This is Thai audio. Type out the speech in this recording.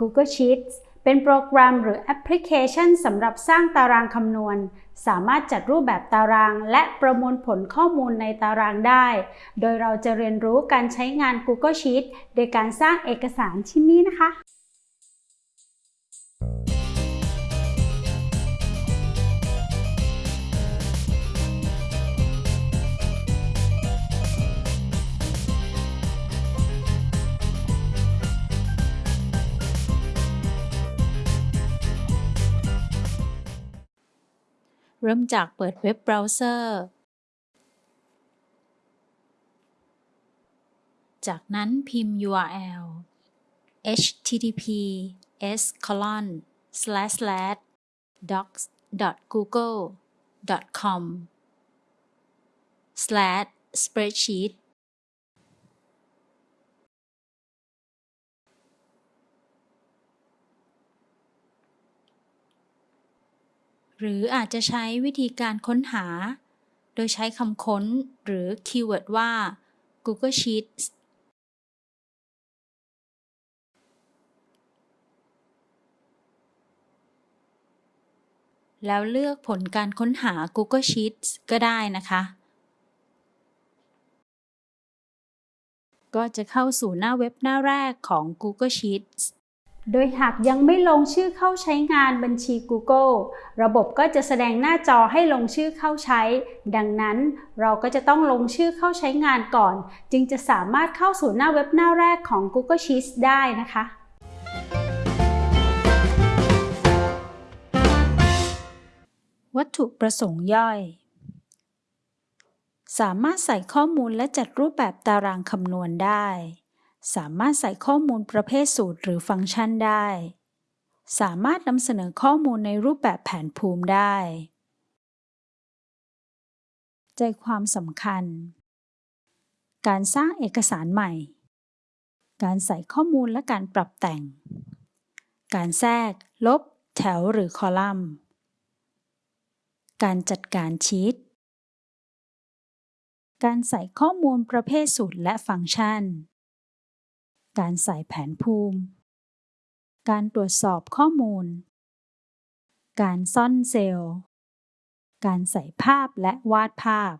Google Sheets เป็นโปรแกรมหรือแอปพลิเคชันสำหรับสร้างตารางคำนวณ สามารถจัดรูปแบบตาราง และประมวลผลข้อมูลในตารางได้ โดยเราจะเรียนรู้การใช้งาน Google Sheets โดยการสร้างเอกสารชิ้นนี้นะคะ เริ่มจากเปิดเว็บเบราว์เซอร์ จากนั้นพิมพ์ URL https colon slash slash docs google com slash spreadsheet หรืออาจจะใช้วิธีการค้นหา โดยใช้คำค้นหรือคีย์เวิร์ดว่า Google Sheets แล้วเลือกผลการค้นหา Google Sheets ก็ได้นะคะ ก็จะเข้าสู่หน้าเว็บหน้าแรกของ Google Sheets โดยหากยังไม่ลงชื่อเข้าใช้งานบัญชี Google ระบบก็จะแสดงหน้าจอให้ลงชื่อเข้าใช้ ดังนั้นเราก็จะต้องลงชื่อเข้าใช้งานก่อน จึงจะสามารถเข้าสู่หน้าเว็บหน้าแรกของ Google Sheets ได้นะคะวัตถุประสงค์ย่อย สามารถใส่ข้อมูลและจัดรูปแบบตารางคำนวณได้ สามารถใส่ข้อมูลประเภทสูตรหรือฟังก์ชันได้ สามารถนำเสนอข้อมูลในรูปแบบแผนภูมิได้ ใจความสำคัญ การสร้างเอกสารใหม่ การใส่ข้อมูลและการปรับแต่ง การแทรก ลบ แถวหรือคอลัมน์ การจัดการชีตการใส่ข้อมูลประเภทสูตรและฟังก์ชัน การใส่แผนภูมิ การตรวจสอบข้อมูล การซ่อนเซลล์ การใส่ภาพและวาดภาพ